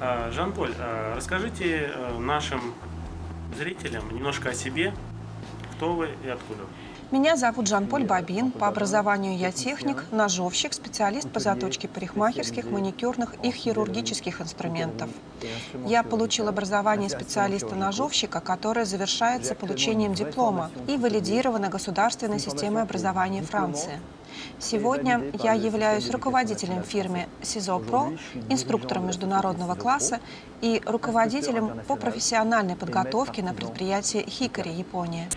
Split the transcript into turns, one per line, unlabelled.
А, Жан-Поль, а, расскажите э, нашим зрителям немножко о себе, кто вы и откуда.
Меня зовут Жан-Поль Бабин. По образованию я техник, ножовщик, специалист по заточке парикмахерских, маникюрных и хирургических инструментов. Я получил образование специалиста-ножовщика, которое завершается получением диплома и валидировано государственной системой образования Франции. Сегодня я являюсь руководителем фирмы СИЗО ПРО, инструктором международного класса и руководителем по профессиональной подготовке на предприятии Хикари, Япония.